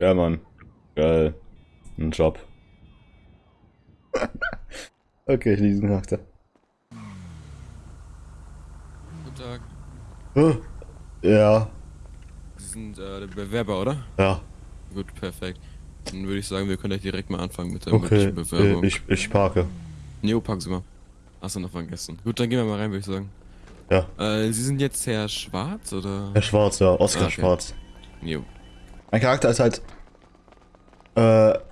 Ja, Mann. Geil. Ein Job. okay, ich lese den Charakter. Guten Tag. Huh? Ja, Sie sind äh, der Bewerber, oder? ja. Gut, perfekt. Dann würde ich sagen, wir können gleich direkt mal anfangen mit der Okay, möglichen Bewerbung. äh, ich, ich parke. Neo, packen Sie mal. Hast du noch vergessen. Gut, dann gehen wir mal rein, würde ich sagen. Ja. Äh, Sie sind jetzt Herr Schwarz, oder? Herr Schwarz, ja. Oskar Ah, okay. Schwarz. Neo. Mein Charakter ist halt äh,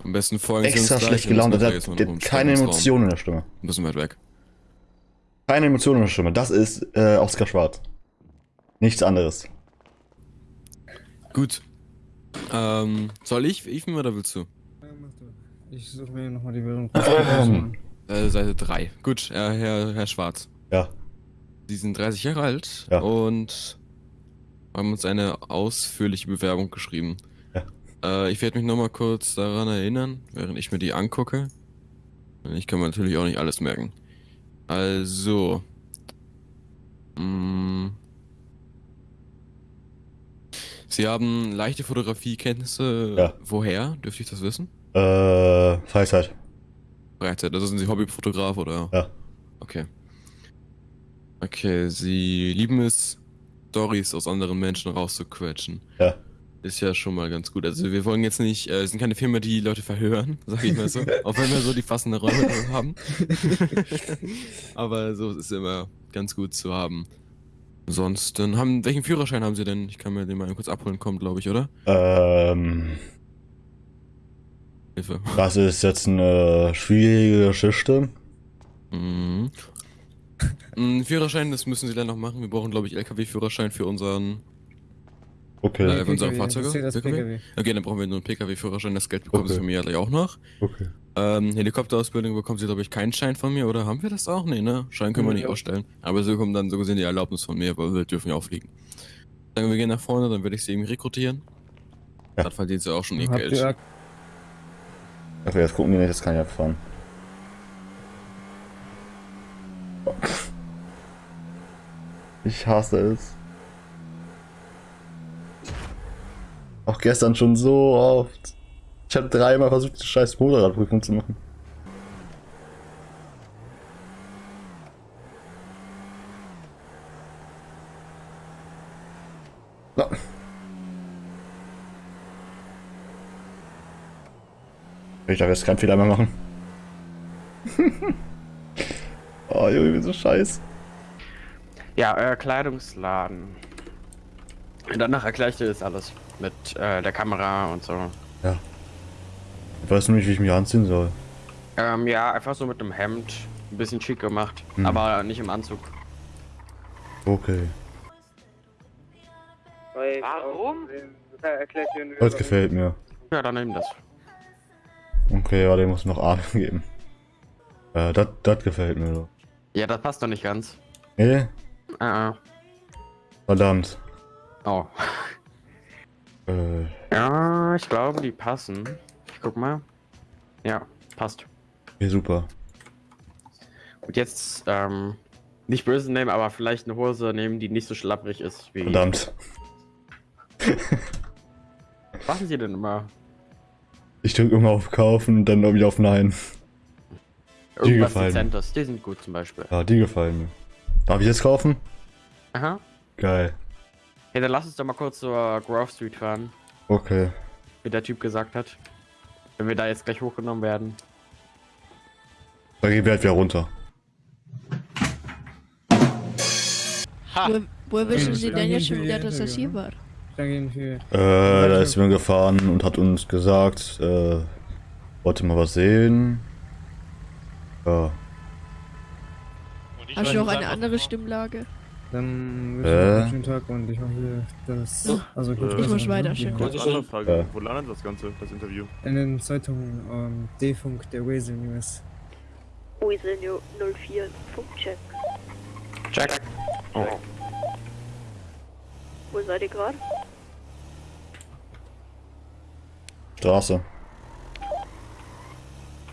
Am besten folgen extra schlecht gelaunt. müssen Er hat, keine. Emotionen in der Stimme. Ein bisschen weit weg. Keine Emotionen in der Stimme. Das ist äh, Oskar Schwarz. Nichts anderes. Gut. Ähm, soll ich, Ethan, oder willst du? Ja, mach du. Ich suche mir nochmal die Währung. Ähm. Äh, Seite 3. Gut, äh, Herr, Herr Schwarz. Ja. Sie sind 30 Jahre alt Ja. und haben uns eine ausführliche Bewerbung geschrieben. Äh, ich werde mich nochmal kurz daran erinnern, während ich mir die angucke. Ich kann mir natürlich auch nicht alles merken. Also. Mm, Sie haben leichte Fotografiekenntnisse. Ja. Woher? Dürfte ich das wissen? Äh, Freizeit. Freizeit. Also sind Sie Hobbyfotograf oder? Ja. Okay. Okay, Sie lieben es, Stories aus anderen Menschen rauszuquetschen. Ja. Ist ja schon mal ganz gut. Also wir wollen jetzt nicht, äh, sind keine Firma, die Leute verhören, sag ich mal so. auch wenn wir so die passenden Räume haben. Aber so ist es immer ganz gut zu haben. Ansonsten haben, welchen Führerschein haben Sie denn? Ich kann mir den mal kurz abholen, kommt, glaube ich, oder? Ähm, Hilfe. das ist jetzt eine schwierige Geschichte. Mhm. Mm, Führerschein, das müssen Sie dann noch machen. Wir brauchen, glaube ich, LKW-Führerschein für unseren Okay. Äh, für unsere Fahrzeuge? das PKW? PKW. Okay, dann brauchen wir nur einen Pkw-Führerschein. Das Geld bekommen Okay. Sie von mir gleich auch noch. Okay. Ähm, Helikopterausbildung bekommen Sie, glaube ich, keinen Schein von mir, oder haben wir das auch? Nee, ne? Schein können wir Ja, nicht ja. ausstellen. Aber Sie bekommen dann so gesehen die Erlaubnis von mir, weil wir dürfen ja auch fliegen. Sagen wir gehen nach vorne, dann werde ich Sie eben rekrutieren. Ja. Dann verdienen Sie auch schon Ihr Habt Geld. ihr Okay, jetzt gucken wir nicht, das kann ich abfahren. Ich hasse es. Auch gestern schon so oft. Ich habe dreimal versucht, die scheiß Motorradprüfung zu machen. Na. Ich darf jetzt keinen Fehler mehr machen. oh, Junge, bin so scheiß. Ja, euer Kleidungsladen. Und danach erkläre ich dir das alles. Mit äh, der Kamera und so. Ja. Ich weiß nur nicht, wie ich mich anziehen soll. Ähm, ja, einfach so mit einem Hemd. Ein bisschen schick gemacht. Hm. Aber nicht im Anzug. Okay. Warum? Das gefällt mir. Ja, dann nimm das. Okay, ja, den muss noch A geben. Äh, das, das gefällt mir so. Ja, das passt doch nicht ganz. Nee? Äh, äh. Verdammt. Oh. Äh, Ja, ich glaube, die passen. Ich guck mal. Ja, passt. okay, super. Und jetzt, ähm, nicht böse nehmen, aber vielleicht eine Hose nehmen, die nicht so schlapprig ist wie. Verdammt. Was machen Sie denn immer? Ich drücke immer auf Kaufen, dann wieder auf Nein. Irgendwas gefallen. Die sind gut zum Beispiel. Ja, die gefallen mir. Darf ich jetzt kaufen? Aha. Geil. Hey, dann lass uns doch mal kurz zur Grove Street fahren, Okay. wie der Typ gesagt hat. Wenn wir da jetzt gleich hochgenommen werden. Dann gehen wir halt wieder runter. Wo, woher wissen Sie denn jetzt schon wieder, dass das hier war? Äh, da ist jemand gefahren und hat uns gesagt, äh, wollte mal was sehen. Ja. Hast du noch eine andere Stimmlage? Dann wünsche ich Äh? euch einen schönen Tag und ich mache hier das. Ja. Also gut, Ich muss weiter, schön. Kurze andere Frage. Ja. Wo landet das Ganze, das Interview? In den Zeitungen ähm, D-Funk der Weasel News. Weasel 04, Funkcheck. Check. Oh. Wo seid ihr gerade? Straße.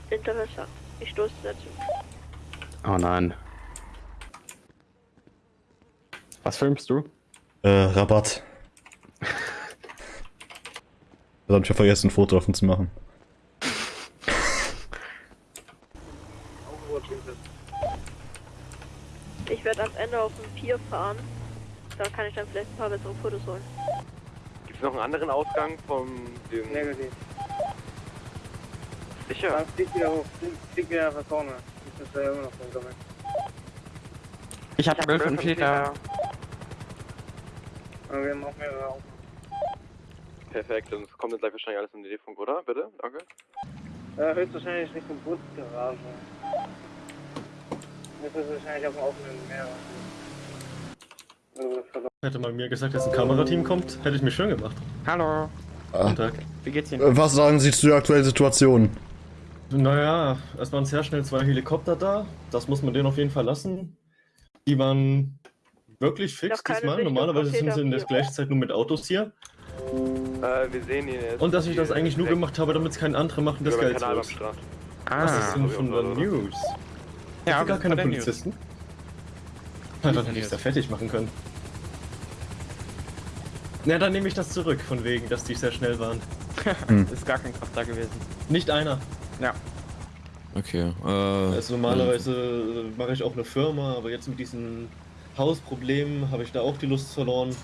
Interessant. Ich stoße dazu. oh nein. Was filmst du? Äh, Rabatt. Das hab ich ja vergessen, ein Foto davon zu machen. Ich werde am Ende auf dem Pier fahren. Da kann ich dann vielleicht ein paar bessere Fotos holen. Gibt es noch einen anderen Ausgang vom dem Negativ. Sicher? Dann flieg wieder hoch. Flieg, wieder nach vorne. Ich muss ja immer noch rumsammeln. Ich habe 12 und Peter. Aber wir haben auch mehrere auf. Perfekt, dann kommt jetzt gleich wahrscheinlich alles in den D-Funk, oder? Bitte? Danke. Ja, höchstwahrscheinlich Richtung Bootsgarage. Das ist wahrscheinlich auf dem offenen Meer. Also. Hätte man mir gesagt, dass ein Kamerateam kommt, hätte ich mich schön gemacht. Hallo. Ah. Guten Tag. Wie geht's Ihnen? Äh, Was sagen Sie zu der aktuellen Situation? Naja, es waren sehr schnell zwei Helikopter da. Das muss man denen auf jeden Fall lassen. Die waren wirklich fix diesmal. Normalerweise sind sie in der gleichen Zeit nur mit Autos hier. Äh, wir sehen ihn jetzt. Und dass ich das eigentlich nur gemacht habe, damit es keine andere machen, das Geld los. Strand. Was ist Ah. denn von der News? Ja, Ja, gar keine. Polizisten? Na, dann hätte ich es ja fertig machen können. Na, dann nehme ich das zurück, von wegen, dass die sehr schnell waren. Ist gar kein Kraft da gewesen. Nicht einer. Okay, äh. Also normalerweise äh, mache ich auch eine Firma, aber jetzt mit diesen Hausproblemen habe ich da auch die Lust verloren.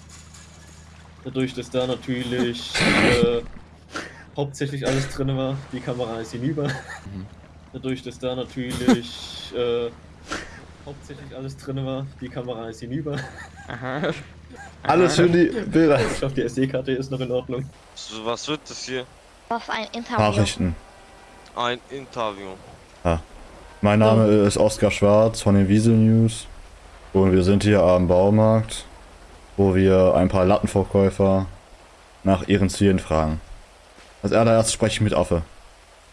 Dadurch, dass da natürlich äh, hauptsächlich alles drin war. Die Kamera ist hinüber. Dadurch, dass da natürlich äh, hauptsächlich alles drin war. Die Kamera ist hinüber. Aha. Alles für die Bilder. Ich hoffe, die SD-Karte ist noch in Ordnung. So, was wird das hier? Auf ein Interview. Nachrichten. Ein Interview. Mein Name ist Oskar Schwarz von den Wiesel News. Und wir sind hier am Baumarkt, wo wir ein paar Lattenverkäufer nach ihren Zielen fragen. Als allererst spreche ich mit Affe.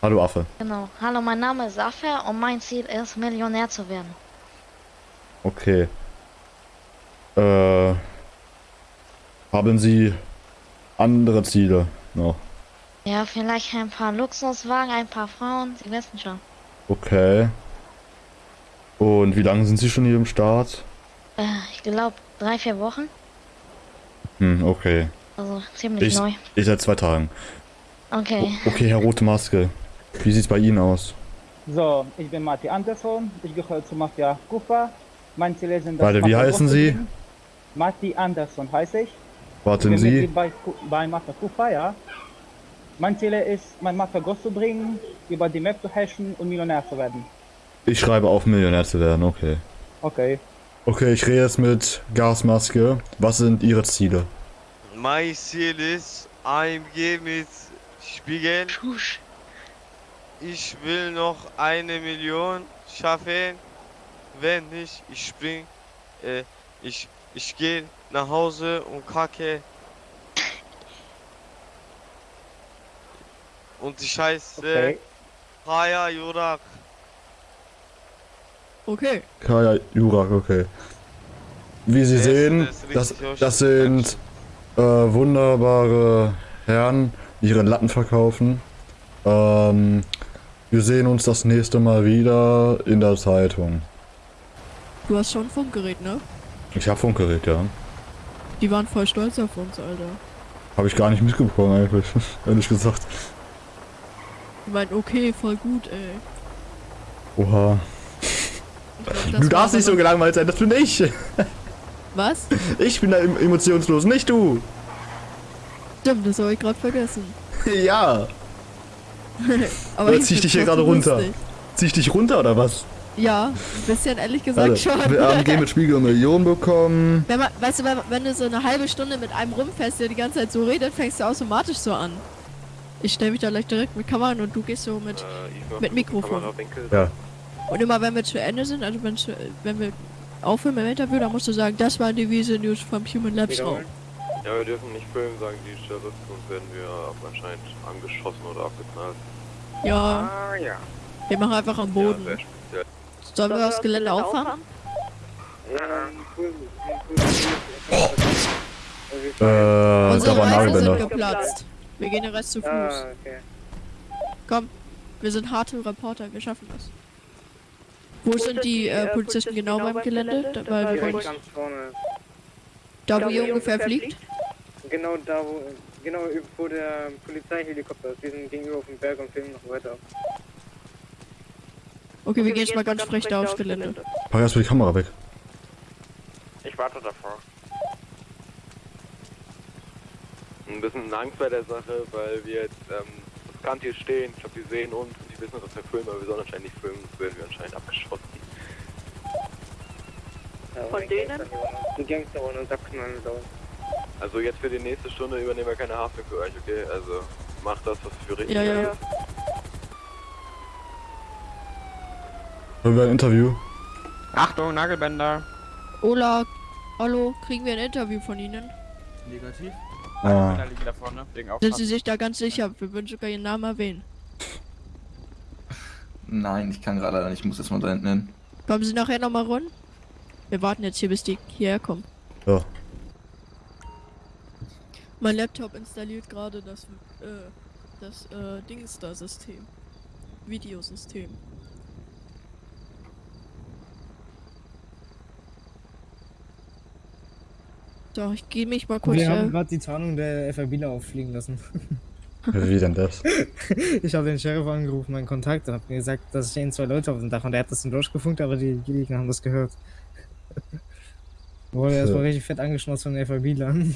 Hallo Affe. Genau. Hallo, mein Name ist Afer und mein Ziel ist, Millionär zu werden. Okay. Äh. Haben Sie andere Ziele noch? Ja, vielleicht ein paar Luxuswagen, ein paar Frauen, Sie wissen schon. Okay. Und wie lange sind Sie schon hier im Start? Äh, ich glaube, drei, vier Wochen. Hm, okay. Also ziemlich Ich, neu. ich seit zwei Tagen. Okay. O- Okay, Herr Rote Maske. Wie sieht's bei Ihnen aus? So, ich bin Matti Andersson. Ich gehöre zu Mafia Kufa. Mein Ziel ist, das Warte, wie heißen Sie? bringen. Matti Andersson heiße ich. Warten bin Sie. Bei, Ku- bei Mafia Kufa, ja. Mein Ziel ist, mein Mafia groß zu bringen, über die Map zu hashen und Millionär zu werden. Ich schreibe auf, Millionär zu werden, okay. Okay. Okay, ich rede jetzt mit Gasmaske. Was sind Ihre Ziele? Mein Ziel ist AMG mit Spiegel. Ich will noch eine Million schaffen. Wenn nicht, ich spring. Äh, ich ich gehe nach Hause und kacke. Und die Scheiße. Okay. Haya Jurak. Okay. Kaya Jurak, okay. Wie Sie sehen, das das, sind äh, wunderbare Herren, die ihre Latten verkaufen. Ähm, wir sehen uns das nächste Mal wieder in der Zeitung. Du hast schon ein Funkgerät, ne? Ich habe Funkgerät, ja. Die waren voll stolz auf uns, Alter. Habe ich gar nicht mitbekommen eigentlich, ehrlich gesagt. Die meinten, okay, voll gut, ey. Oha. Das Du darfst nicht so gelangweilt sein, das bin ich. Was? Ich bin da em- emotionslos, nicht du. Stimmt, das habe ich gerade vergessen. Ja. aber Oder zieh ich dich hier gerade runter? lustig. Zieh ich dich runter oder was? Ja, ein bisschen ehrlich gesagt Warte, schon. wir haben Game mit Spiegel eine Million bekommen. Wenn man, weißt du, wenn, wenn du so eine halbe Stunde mit einem rumfährst, der die ganze Zeit so redet, fängst du automatisch so an. Ich stelle mich da gleich direkt mit Kamera und du gehst so mit. Äh, Mit Mikrofon. Ja. Und immer wenn wir zu Ende sind, also wenn, zu, wenn wir aufhören im Interview, dann musst du sagen, das waren die Wiese News vom Human Labs Raum. Ja, wir dürfen nicht filmen, sagen die Sheriff, sonst werden wir anscheinend angeschossen oder abgeknallt. Ja, Ah, ja. wir machen einfach am Ja, Boden. speziell. Sollen wir das Gelände auffahren? Ja. Äh, da Unsere waren Reifen sind geplatzt. Wir gehen den Rest zu Fuß. Ah, okay. Komm, wir sind harte Reporter, wir schaffen das. Wo sind die äh, Polizisten genau beim Gelände? Da, weil wir ganz vorne. da wo ihr ungefähr fliegt? Genau da, wo, Genau, vor der Polizeihelikopter ist. Die sind gegenüber auf dem Berg und filmen noch weiter. Okay, wir gehen jetzt mal ganz frech da aufs Gelände. Pack erstmal die Kamera weg. Ich warte davor. Ein bisschen Angst bei der Sache, weil wir jetzt ähm, riskant hier stehen. Ich glaube, die sehen uns und die wissen, dass wir filmen, aber wir sollen anscheinend nicht filmen, sonst werden wir anscheinend abgeschossen. Von denen? Die Gangster wollen uns abknallen dauern. Also jetzt für die nächste Stunde übernehmen wir keine Haftung für euch, okay? Also macht das, was für richtig Ja, ja, ist. ja. Wollen wir ein Interview? Achtung, Nagelbänder. Ola, hallo, kriegen wir ein Interview von Ihnen? Negativ. Ah. Da vorne. Sind. Sie sich da ganz sicher? Wir würden sogar Ihren Namen erwähnen. Nein, ich kann gerade nicht, ich muss jetzt mal da hinten hin. Kommen Sie nachher nochmal run? Wir warten jetzt hier, bis die hierher kommen. Ja. Mein Laptop installiert gerade das, äh, das, äh, Dings da System. Videosystem. So, ich gehe mich mal kurz. Wir haben gerade die Tarnung der FRBler auffliegen lassen. Wie denn das? ich habe den Sheriff angerufen, meinen Kontakt, und habe mir gesagt, dass stehen zwei Leute auf dem Dach und der hat das dann durchgefunkt, aber die Gegner haben das gehört. Wurde erstmal richtig fett angeschnauzt von den FRBlern.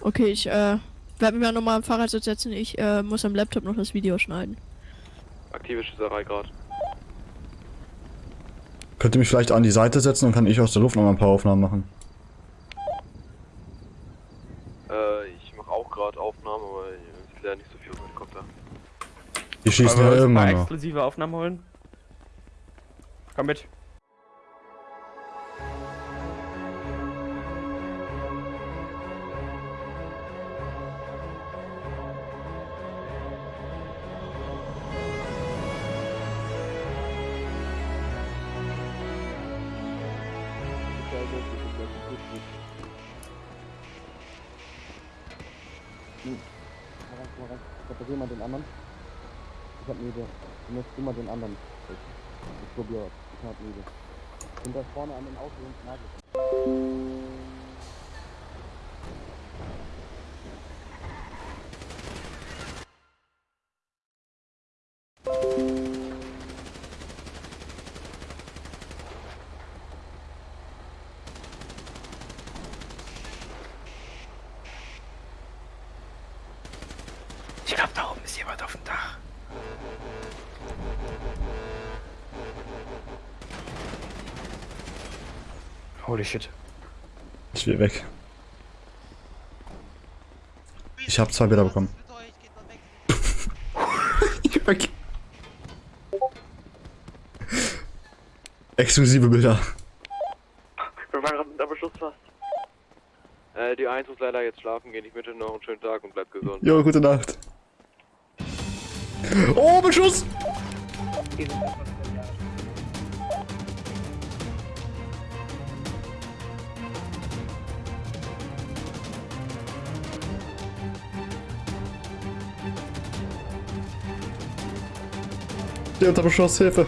okay, ich äh, werde mich mal nochmal am Fahrrad setzen. Ich äh, muss am Laptop noch das Video schneiden. Aktive Schießerei gerade. Könnt ihr mich vielleicht an die Seite setzen, dann kann ich aus der Luft noch mal ein paar Aufnahmen machen. Äh, ich mache auch gerade Aufnahmen, aber ich sehe leider nicht so viel auf dem Helikopter. Die schießen ja wir immer noch. exklusive Aufnahmen holen? Komm mit. Reparier mal den anderen. Ich hab Idee. Du musst mal den anderen. Ich probiere. Ich hab eine Idee. Sind da vorne an den Auto und Nagel. Ich glaube, da oben ist jemand auf dem Dach. Holy shit. Ich will weg. Ich habe zwei Bilder bekommen. Ich weg. Exklusive Bilder. Wir waren gerade mit einem Beschuss fast. Äh, die 1 muss leider jetzt schlafen gehen. Ich wünsche noch einen schönen Tag und bleibt gesund. Jo, gute Nacht. Oh, Beschuss! Der unter Beschuss, Hilfe.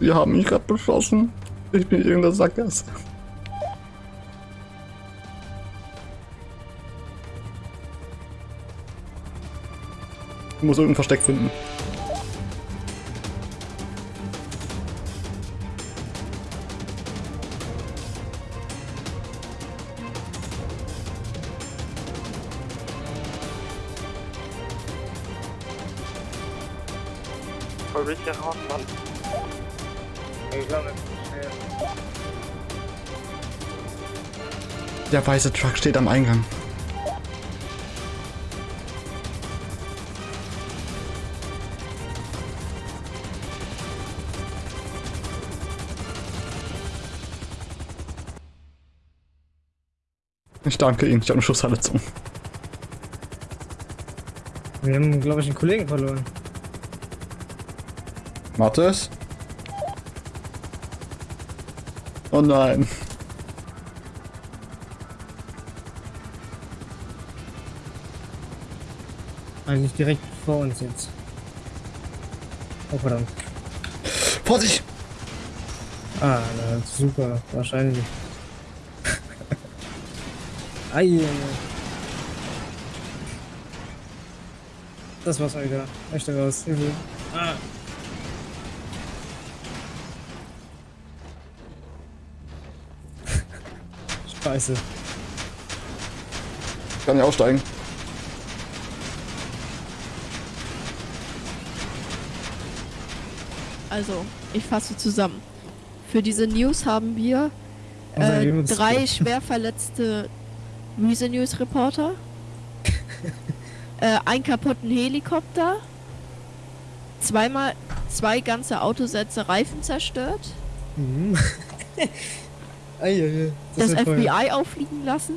Wir haben mich gerade beschossen. Ich bin in irgendeiner Sackgasse. Ich muss irgendein Versteck finden. Voll richtig raus, Mann. Der weiße Truck steht am Eingang. Ich danke Ihnen, ich habe eine Schussverletzung. Wir haben, glaube ich, einen Kollegen verloren. Mathis? Oh nein. Eigentlich direkt vor uns jetzt. Oh verdammt. Vorsicht! Ah, na, super, wahrscheinlich. Ei. Das war's wieder. Möchte raus. Hilfe. Ah. Scheiße. Ich kann nicht aussteigen. Also, ich fasse zusammen. Für diese News haben wir äh, drei schwer verletzte Muse News Reporter, äh, einen kaputten Helikopter, zweimal zwei ganze Autosätze Reifen zerstört, Mhm. Eieiei. das, wird teuer. FBI auffliegen lassen.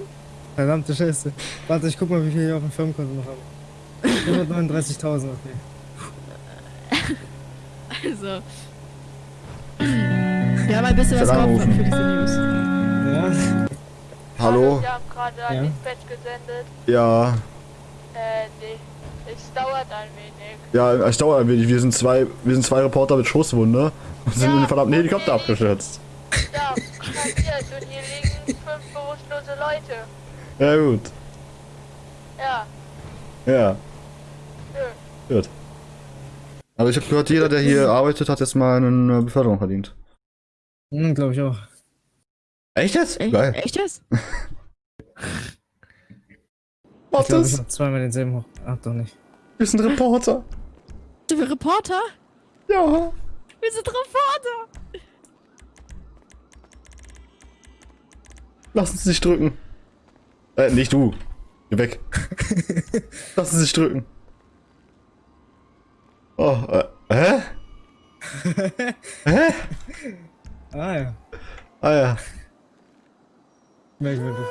Verdammte Scheiße. Warte, ich guck mal, wie viel wir auf dem Firmenkonto noch haben. 139.000, okay. Also. Wir haben ein bisschen was geopfert für diese News. Ja. Hallo? Wir haben gerade ein Ja. Dispatch gesendet. Ja, Äh, nee. Es dauert ein wenig. ja, es dauert ein wenig. Wir sind zwei, wir sind zwei Reporter mit Schusswunde und sind in den verdammten Helikopter abgestürzt. Ja, passiert. Und hier liegen fünf bewusstlose Leute. Ja, gut. Ja, Ja, nö. gut. Aber ich habe gehört, jeder, der hier arbeitet, hat jetzt mal eine Beförderung verdient. Hm, glaube ich auch. Echt jetzt? Echt, Geil. echt jetzt? Ich glaube, ich hab zweimal denselben hoch. Ach, doch nicht. Wir sind Reporter. Sind wir Reporter? Ja. Wir sind Reporter! Lassen Sie sich drücken. Äh, nicht du. Geh weg. Lassen Sie sich drücken. Oh, äh, hä? hä? Ah ja, Ah ja. merkwürdig.